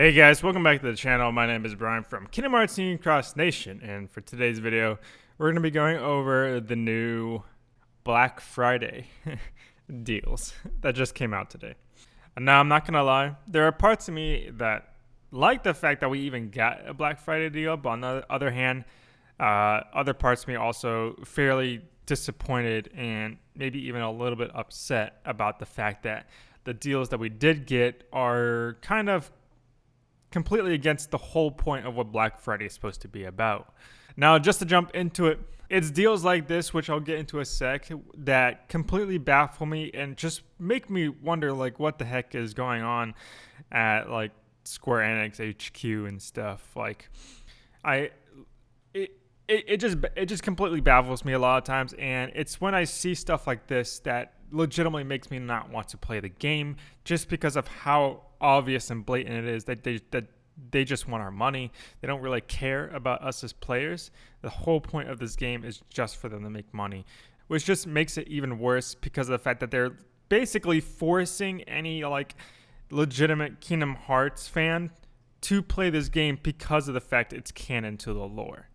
Hey guys, welcome back to the channel. My name is Brian from Kingdom Hearts Union Cross Nation, and for today's video, we're going to be going over the new Black Friday deals that just came out today. And now, I'm not going to lie, there are parts of me that like the fact that we even got a Black Friday deal, but on the other hand, uh, other parts of me also fairly disappointed and maybe even a little bit upset about the fact that the deals that we did get are kind of completely against the whole point of what Black Friday is supposed to be about. Now, just to jump into it, it's deals like this, which I'll get into a sec, that completely baffle me and just make me wonder, like, what the heck is going on at like Square Enix HQ and stuff. Like, I, it, it, it just it just completely baffles me a lot of times, and it's when I see stuff like this that legitimately makes me not want to play the game, just because of how obvious and blatant it is that they that they just want our money. They don't really care about us as players. The whole point of this game is just for them to make money, which just makes it even worse because of the fact that they're basically forcing any like legitimate Kingdom Hearts fan to play this game because of the fact it's canon to the lore.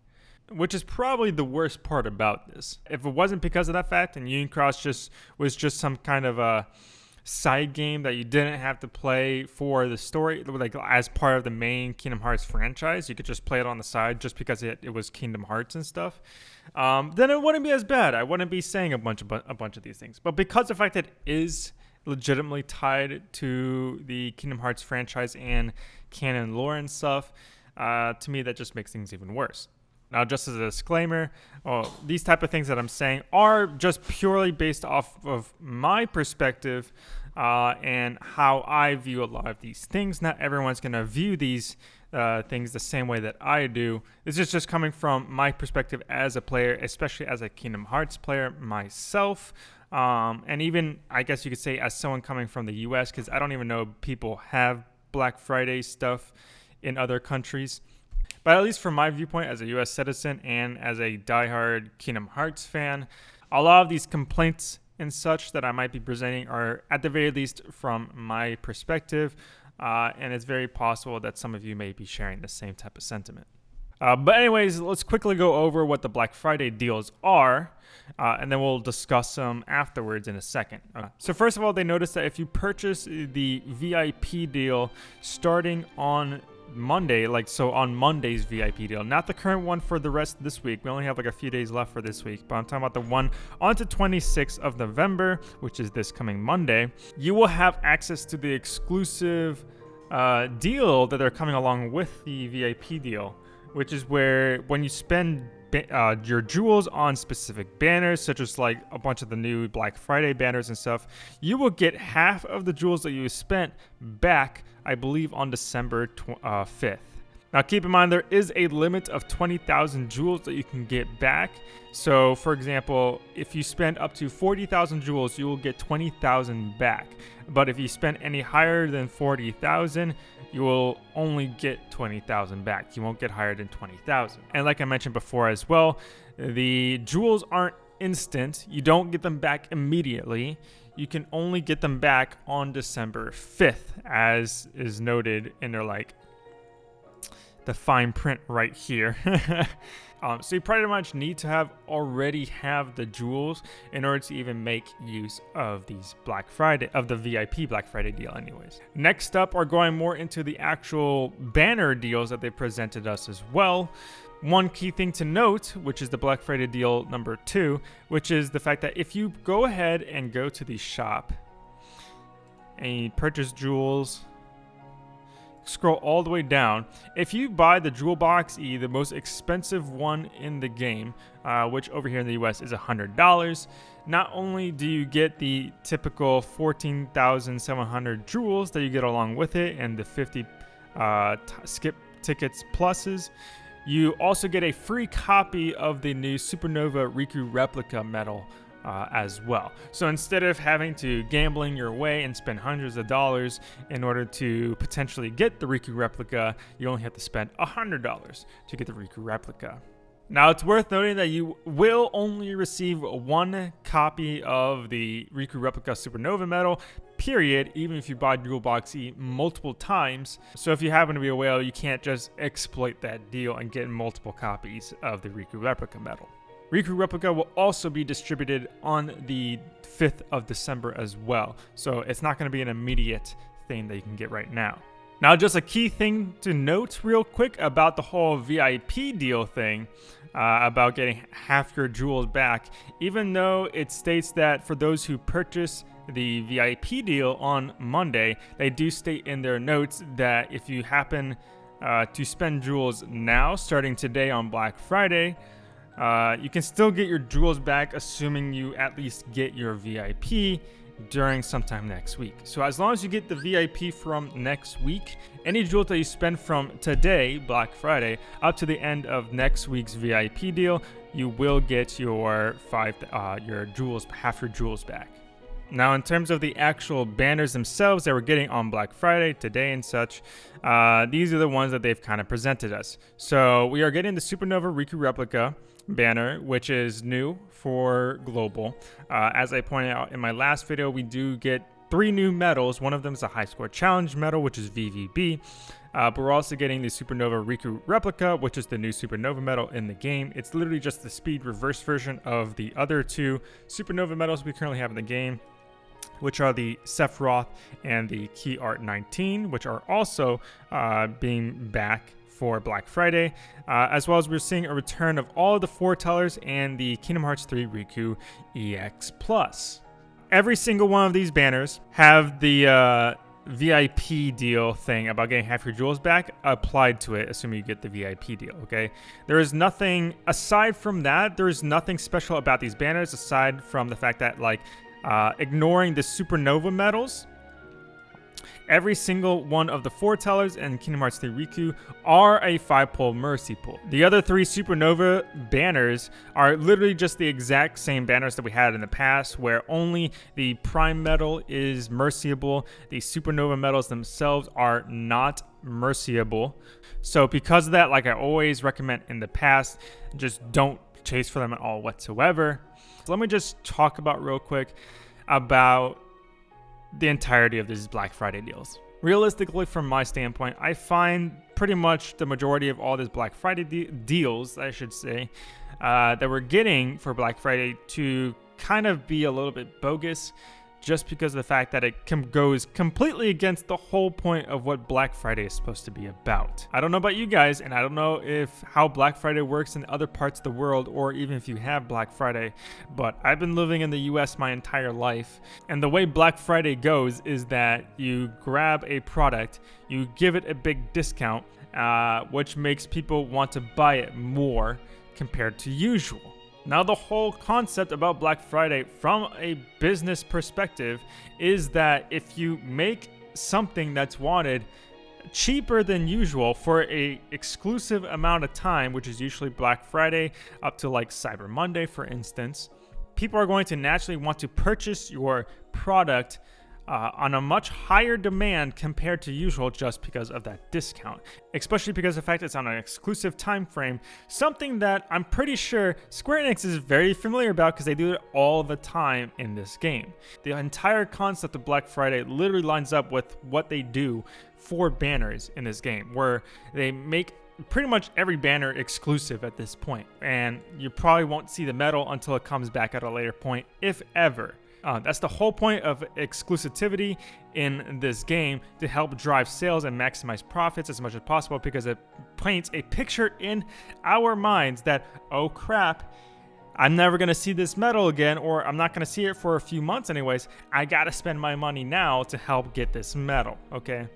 Which is probably the worst part about this. If it wasn't because of that fact and Union Cross just was just some kind of a side game that you didn't have to play for the story, like as part of the main Kingdom Hearts franchise. You could just play it on the side just because it, it was Kingdom Hearts and stuff. Um, then it wouldn't be as bad. I wouldn't be saying a bunch of a bunch of these things. But because the fact that it is legitimately tied to the Kingdom Hearts franchise and canon lore and stuff, uh, to me that just makes things even worse. Now, just as a disclaimer, well, these type of things that I'm saying are just purely based off of my perspective uh, and how I view a lot of these things. Not everyone's going to view these uh, things the same way that I do. This is just coming from my perspective as a player, especially as a Kingdom Hearts player myself. Um, and even, I guess you could say, as someone coming from the US, because I don't even know people have Black Friday stuff in other countries. But at least from my viewpoint as a US citizen and as a diehard Kingdom Hearts fan, a lot of these complaints and such that I might be presenting are at the very least from my perspective. Uh, and it's very possible that some of you may be sharing the same type of sentiment. Uh, but anyways, let's quickly go over what the Black Friday deals are, uh, and then we'll discuss them afterwards in a second. Uh, so first of all, they notice that if you purchase the VIP deal starting on Monday, like so on Monday's VIP deal, not the current one for the rest of this week. We only have like a few days left for this week, but I'm talking about the one on to 26th of November, which is this coming Monday. You will have access to the exclusive uh, deal that they're coming along with the VIP deal, which is where when you spend uh, your jewels on specific banners, such as like a bunch of the new Black Friday banners and stuff, you will get half of the jewels that you spent back, I believe, on December uh, 5th. Now keep in mind there is a limit of 20,000 jewels that you can get back. So for example, if you spend up to 40,000 jewels, you will get 20,000 back. But if you spend any higher than 40,000, you will only get 20,000 back. You won't get higher than 20,000. And like I mentioned before as well, the jewels aren't instant. You don't get them back immediately. You can only get them back on December 5th, as is noted in their like the fine print right here. um, so you pretty much need to have already have the jewels in order to even make use of these Black Friday, of the VIP Black Friday deal anyways. Next up are going more into the actual banner deals that they presented us as well. One key thing to note, which is the Black Friday deal number two, which is the fact that if you go ahead and go to the shop and you purchase jewels, scroll all the way down. If you buy the Jewel Box E, the most expensive one in the game, uh, which over here in the US is $100, not only do you get the typical 14,700 jewels that you get along with it and the 50 uh, skip tickets pluses, you also get a free copy of the new Supernova Riku replica medal uh, as well. So instead of having to gambling your way and spend hundreds of dollars in order to potentially get the Riku replica, you only have to spend $100 to get the Riku replica. Now, it's worth noting that you will only receive one copy of the Riku Replica Supernova medal, period, even if you buy Jewel Box E multiple times. So if you happen to be a whale, you can't just exploit that deal and get multiple copies of the Riku Replica medal. Riku Replica will also be distributed on the 5th of December as well, so it's not going to be an immediate thing that you can get right now. Now, just a key thing to note real quick about the whole VIP deal thing, uh, about getting half your jewels back, even though it states that for those who purchase the VIP deal on Monday, they do state in their notes that if you happen uh, to spend jewels now, starting today on Black Friday, uh, you can still get your jewels back, assuming you at least get your VIP during sometime next week. So as long as you get the VIP from next week, any jewels that you spend from today, Black Friday, up to the end of next week's VIP deal, you will get your five, uh, your jewels, half your jewels back. Now, in terms of the actual banners themselves that we're getting on Black Friday, today and such, uh, these are the ones that they've kind of presented us. So we are getting the Supernova Riku replica banner, which is new for global. Uh, as I pointed out in my last video, we do get three new medals. One of them is a high score challenge medal, which is VVB. Uh, but we're also getting the Supernova Riku replica, which is the new Supernova medal in the game. It's literally just the speed reverse version of the other two Supernova medals we currently have in the game which are the Sephiroth and the Key Art 19, which are also uh, being back for Black Friday, uh, as well as we're seeing a return of all of the foretellers and the Kingdom Hearts 3 Riku EX Plus. Every single one of these banners have the uh, VIP deal thing about getting half your jewels back applied to it, assuming you get the VIP deal, okay? There is nothing, aside from that, there is nothing special about these banners aside from the fact that, like, uh, ignoring the supernova medals, every single one of the foretellers and Kingdom Hearts 3 Riku are a 5-pole Mercy Pull. The other three Supernova banners are literally just the exact same banners that we had in the past, where only the Prime Medal is merciable. The Supernova medals themselves are not merciable. So because of that, like I always recommend in the past, just don't chase for them at all whatsoever. Let me just talk about real quick about the entirety of these Black Friday deals. Realistically, from my standpoint, I find pretty much the majority of all these Black Friday de deals, I should say, uh, that we're getting for Black Friday to kind of be a little bit bogus just because of the fact that it com goes completely against the whole point of what Black Friday is supposed to be about. I don't know about you guys, and I don't know if how Black Friday works in other parts of the world, or even if you have Black Friday, but I've been living in the US my entire life, and the way Black Friday goes is that you grab a product, you give it a big discount, uh, which makes people want to buy it more compared to usual. Now, the whole concept about Black Friday from a business perspective is that if you make something that's wanted cheaper than usual for a exclusive amount of time, which is usually Black Friday up to like Cyber Monday, for instance, people are going to naturally want to purchase your product uh, on a much higher demand compared to usual just because of that discount, especially because of the fact it's on an exclusive time frame, something that I'm pretty sure Square Enix is very familiar about because they do it all the time in this game. The entire concept of Black Friday literally lines up with what they do for banners in this game, where they make pretty much every banner exclusive at this point, and you probably won't see the medal until it comes back at a later point, if ever. Uh, that's the whole point of exclusivity in this game to help drive sales and maximize profits as much as possible because it paints a picture in our minds that, oh crap, I'm never going to see this medal again, or I'm not going to see it for a few months anyways. I got to spend my money now to help get this medal, okay?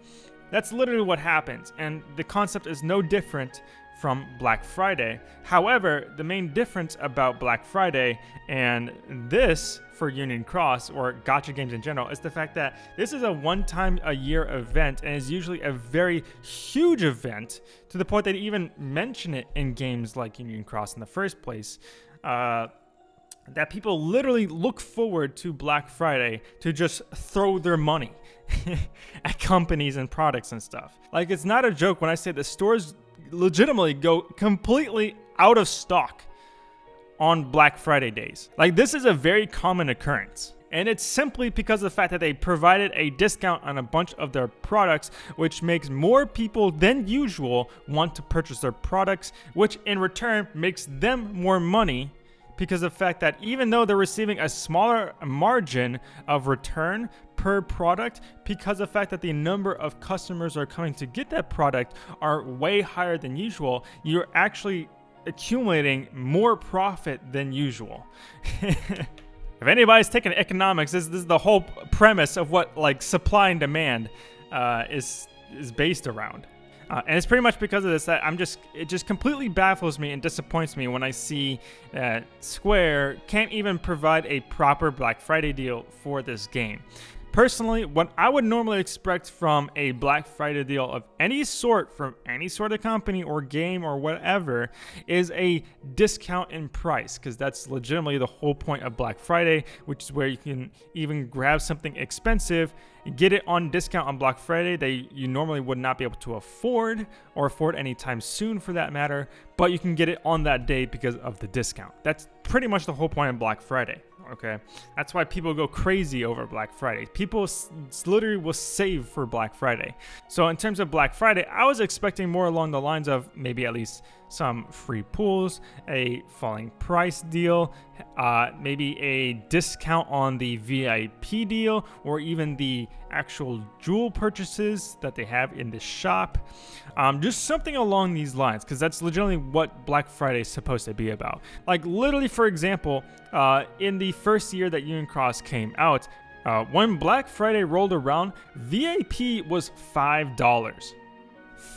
That's literally what happens, and the concept is no different from Black Friday. However, the main difference about Black Friday and this for Union Cross or gacha games in general is the fact that this is a one time a year event and is usually a very huge event to the point that they even mention it in games like Union Cross in the first place. Uh, that people literally look forward to Black Friday to just throw their money at companies and products and stuff. Like, it's not a joke when I say the stores legitimately go completely out of stock on Black Friday days. Like this is a very common occurrence. And it's simply because of the fact that they provided a discount on a bunch of their products, which makes more people than usual want to purchase their products, which in return makes them more money because of the fact that even though they're receiving a smaller margin of return per product, because of the fact that the number of customers are coming to get that product are way higher than usual, you're actually accumulating more profit than usual. if anybody's taking economics, this, this, is the whole premise of what like supply and demand uh, is is based around. Uh, and it's pretty much because of this that I'm just it just completely baffles me and disappoints me when I see that Square can't even provide a proper Black Friday deal for this game. Personally, what I would normally expect from a Black Friday deal of any sort from any sort of company or game or whatever is a discount in price because that's legitimately the whole point of Black Friday, which is where you can even grab something expensive, get it on discount on Black Friday that you normally would not be able to afford or afford anytime soon for that matter, but you can get it on that day because of the discount. That's pretty much the whole point of Black Friday okay? That's why people go crazy over Black Friday. People literally will save for Black Friday. So in terms of Black Friday, I was expecting more along the lines of maybe at least some free pools, a falling price deal, uh, maybe a discount on the VIP deal, or even the actual jewel purchases that they have in the shop. Um, just something along these lines, because that's legitimately what Black Friday is supposed to be about. Like, literally, for example, uh, in the first year that Union Cross came out, uh, when Black Friday rolled around, VIP was $5.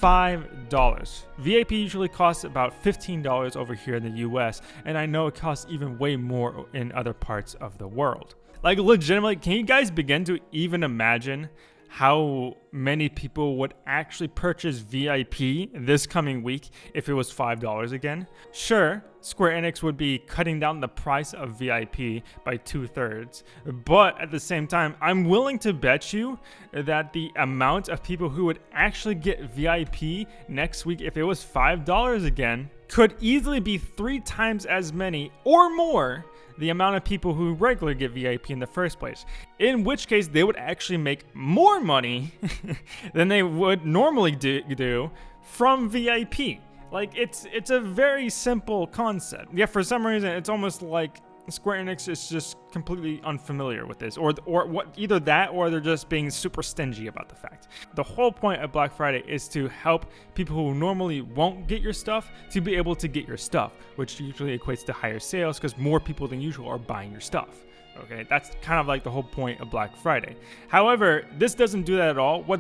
$5. VIP usually costs about $15 over here in the US, and I know it costs even way more in other parts of the world. Like legitimately, can you guys begin to even imagine how many people would actually purchase VIP this coming week if it was $5 again. Sure, Square Enix would be cutting down the price of VIP by two thirds, but at the same time, I'm willing to bet you that the amount of people who would actually get VIP next week if it was $5 again could easily be three times as many or more the amount of people who regularly get VIP in the first place. In which case, they would actually make more money than they would normally do, do from VIP. Like it's it's a very simple concept. Yeah, for some reason, it's almost like Square Enix is just completely unfamiliar with this, or or what either that or they're just being super stingy about the fact. The whole point of Black Friday is to help people who normally won't get your stuff to be able to get your stuff, which usually equates to higher sales because more people than usual are buying your stuff. Okay, that's kind of like the whole point of Black Friday. However, this doesn't do that at all. What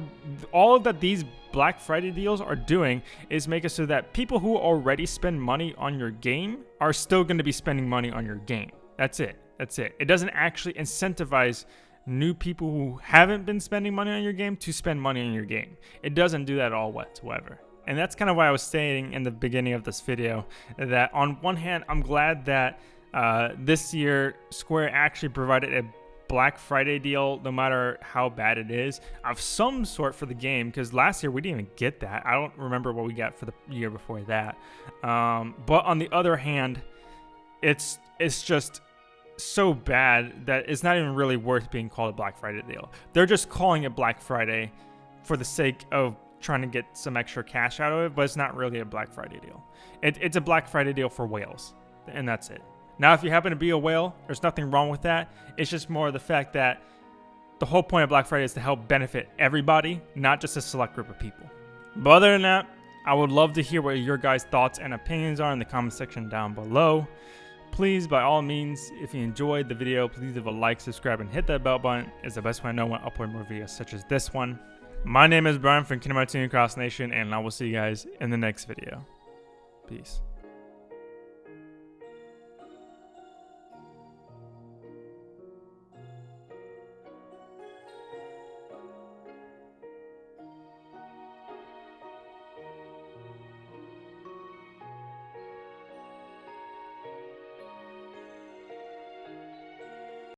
all that these Black Friday deals are doing is make it so that people who already spend money on your game are still going to be spending money on your game. That's it. That's it. It doesn't actually incentivize new people who haven't been spending money on your game to spend money on your game. It doesn't do that at all whatsoever. And that's kind of why I was saying in the beginning of this video that on one hand, I'm glad that uh, this year, Square actually provided a Black Friday deal, no matter how bad it is, of some sort for the game. Because last year we didn't even get that. I don't remember what we got for the year before that. Um, but on the other hand, it's it's just so bad that it's not even really worth being called a Black Friday deal. They're just calling it Black Friday for the sake of trying to get some extra cash out of it, but it's not really a Black Friday deal. It, it's a Black Friday deal for whales, and that's it. Now, if you happen to be a whale, there's nothing wrong with that. It's just more the fact that the whole point of Black Friday is to help benefit everybody, not just a select group of people. But other than that, I would love to hear what your guys' thoughts and opinions are in the comment section down below. Please, by all means, if you enjoyed the video, please leave a like, subscribe, and hit that bell button. It's the best way I know when upload more videos such as this one. My name is Brian from Kingdom Hearts Cross Nation, and I will see you guys in the next video. Peace.